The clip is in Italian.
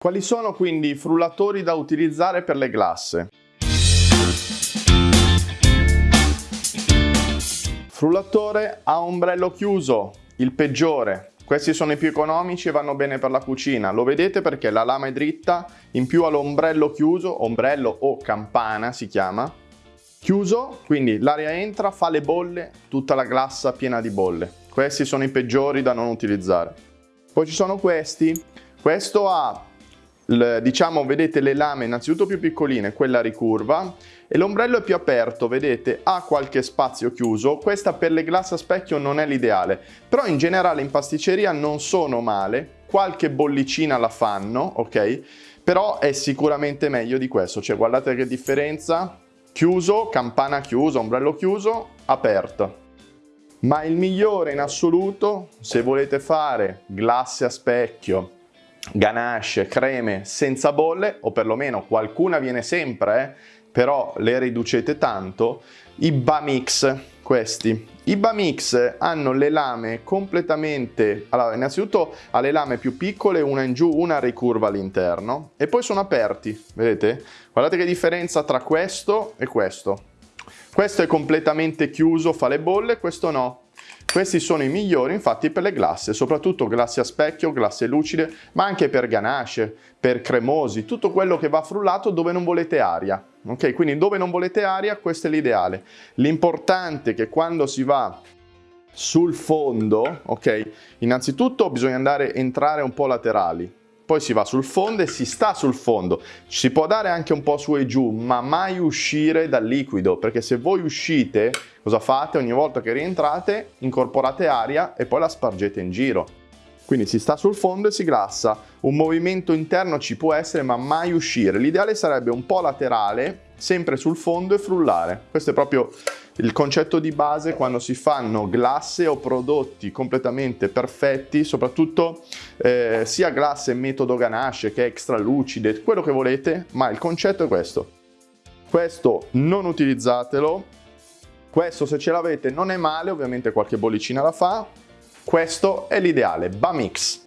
Quali sono quindi i frullatori da utilizzare per le glasse? Frullatore a ombrello chiuso, il peggiore. Questi sono i più economici e vanno bene per la cucina. Lo vedete perché la lama è dritta, in più ha l'ombrello chiuso, ombrello o campana si chiama. Chiuso, quindi l'aria entra, fa le bolle, tutta la glassa piena di bolle. Questi sono i peggiori da non utilizzare. Poi ci sono questi. Questo ha diciamo vedete le lame innanzitutto più piccoline, quella ricurva e l'ombrello è più aperto, vedete ha qualche spazio chiuso, questa per le glass a specchio non è l'ideale, però in generale in pasticceria non sono male, qualche bollicina la fanno, ok? Però è sicuramente meglio di questo, cioè guardate che differenza, chiuso, campana chiusa, ombrello chiuso, aperto. Ma il migliore in assoluto, se volete fare glasse a specchio, ganache, creme senza bolle, o perlomeno qualcuna viene sempre, eh, però le riducete tanto, i Bamix, questi. I Bamix hanno le lame completamente, allora innanzitutto ha le lame più piccole, una in giù, una ricurva all'interno, e poi sono aperti, vedete? Guardate che differenza tra questo e questo. Questo è completamente chiuso, fa le bolle, questo no. Questi sono i migliori infatti per le glasse, soprattutto glasse a specchio, glasse lucide, ma anche per ganache, per cremosi, tutto quello che va frullato dove non volete aria. Ok, quindi dove non volete aria, questo è l'ideale. L'importante è che quando si va sul fondo, ok, innanzitutto bisogna andare entrare un po' laterali, poi si va sul fondo e si sta sul fondo. Si può dare anche un po' su e giù, ma mai uscire dal liquido, perché se voi uscite, cosa fate? Ogni volta che rientrate, incorporate aria e poi la spargete in giro. Quindi si sta sul fondo e si glassa. Un movimento interno ci può essere, ma mai uscire. L'ideale sarebbe un po' laterale, sempre sul fondo e frullare. Questo è proprio il concetto di base quando si fanno glasse o prodotti completamente perfetti, soprattutto eh, sia glasse metodo ganache che extra lucide, quello che volete, ma il concetto è questo. Questo non utilizzatelo, questo se ce l'avete non è male, ovviamente qualche bollicina la fa, questo è l'ideale, Bamix.